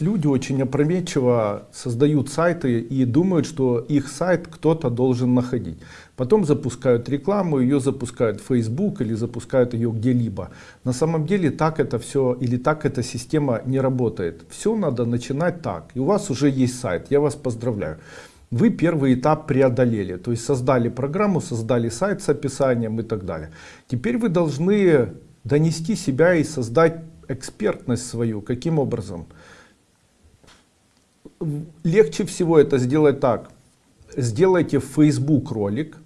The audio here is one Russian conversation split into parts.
Люди очень опрометчиво создают сайты и думают, что их сайт кто-то должен находить. Потом запускают рекламу, ее запускают в Facebook или запускают ее где-либо. На самом деле так это все или так эта система не работает. Все надо начинать так. И у вас уже есть сайт, я вас поздравляю. Вы первый этап преодолели, то есть создали программу, создали сайт с описанием и так далее. Теперь вы должны донести себя и создать экспертность свою. Каким образом? Легче всего это сделать так. Сделайте в Facebook ролик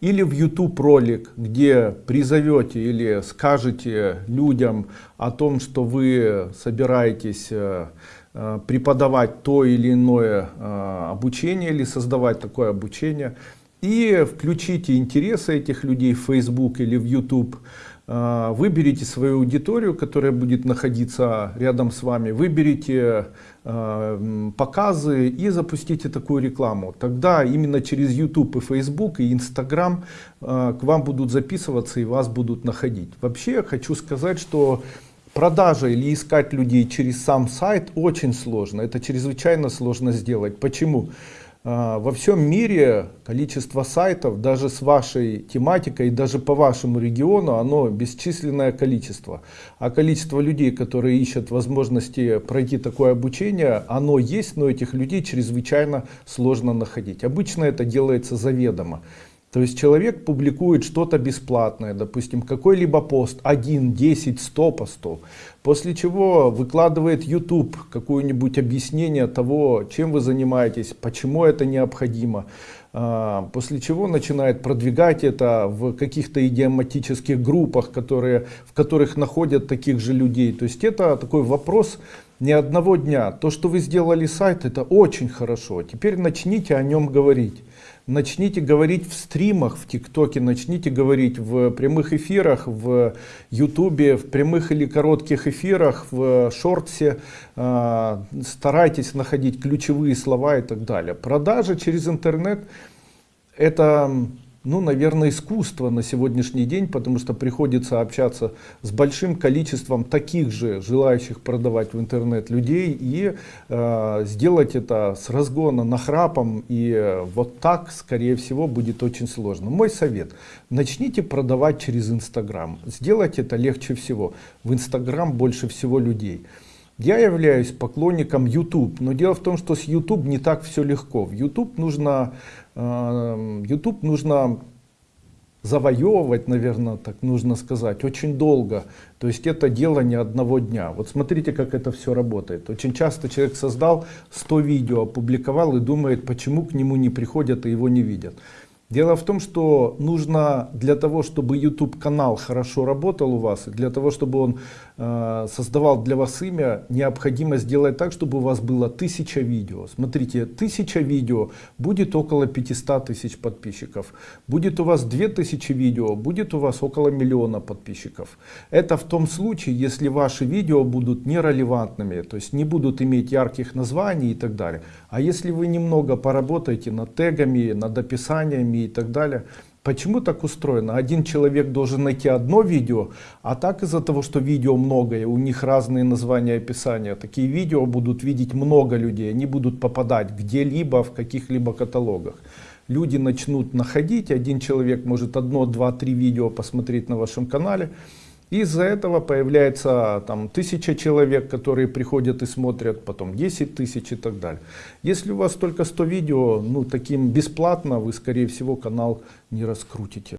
или в YouTube ролик, где призовете или скажете людям о том, что вы собираетесь э, э, преподавать то или иное э, обучение или создавать такое обучение. И включите интересы этих людей в Facebook или в YouTube выберите свою аудиторию, которая будет находиться рядом с вами, выберите а, показы и запустите такую рекламу. Тогда именно через YouTube и Facebook и Instagram а, к вам будут записываться и вас будут находить. Вообще я хочу сказать, что продажа или искать людей через сам сайт очень сложно. Это чрезвычайно сложно сделать. Почему? А, во всем мире количество сайтов, даже с вашей тематикой, даже по вашему региону, оно бесчисленное количество. А количество людей, которые ищут возможности пройти такое обучение, оно есть, но этих людей чрезвычайно сложно находить. Обычно это делается заведомо. То есть человек публикует что-то бесплатное, допустим, какой-либо пост, 1, 10, 100 постов, после чего выкладывает YouTube какое-нибудь объяснение того, чем вы занимаетесь, почему это необходимо, а, после чего начинает продвигать это в каких-то идиоматических группах, которые, в которых находят таких же людей. То есть это такой вопрос не одного дня. То, что вы сделали сайт, это очень хорошо. Теперь начните о нем говорить начните говорить в стримах в ТикТоке, начните говорить в прямых эфирах, в Ютубе, в прямых или коротких эфирах, в шортсе. А, старайтесь находить ключевые слова и так далее. Продажи через интернет это ну, наверное, искусство на сегодняшний день, потому что приходится общаться с большим количеством таких же желающих продавать в интернет людей и э, сделать это с разгона нахрапом и вот так, скорее всего, будет очень сложно. Мой совет, начните продавать через Инстаграм, сделать это легче всего. В Инстаграм больше всего людей. Я являюсь поклонником YouTube, но дело в том, что с YouTube не так все легко. В YouTube нужно, э, YouTube нужно завоевывать, наверное, так нужно сказать, очень долго. То есть это дело не одного дня. Вот смотрите, как это все работает. Очень часто человек создал 100 видео, опубликовал и думает, почему к нему не приходят и его не видят. Дело в том, что нужно для того, чтобы YouTube канал хорошо работал у вас, для того, чтобы он э, создавал для вас имя, необходимо сделать так, чтобы у вас было тысяча видео. Смотрите, тысяча видео будет около 500 тысяч подписчиков. Будет у вас 2000 видео, будет у вас около миллиона подписчиков. Это в том случае, если ваши видео будут нерелевантными, то есть не будут иметь ярких названий и так далее. А если вы немного поработаете над тегами, над описаниями, и так далее. Почему так устроено? Один человек должен найти одно видео, а так из-за того, что видео многое, у них разные названия описания, такие видео будут видеть много людей, они будут попадать где-либо в каких-либо каталогах. Люди начнут находить, один человек может одно, два, три видео посмотреть на вашем канале, из-за этого появляется там тысяча человек, которые приходят и смотрят, потом 10 тысяч и так далее. Если у вас только 100 видео, ну таким бесплатно вы скорее всего канал не раскрутите.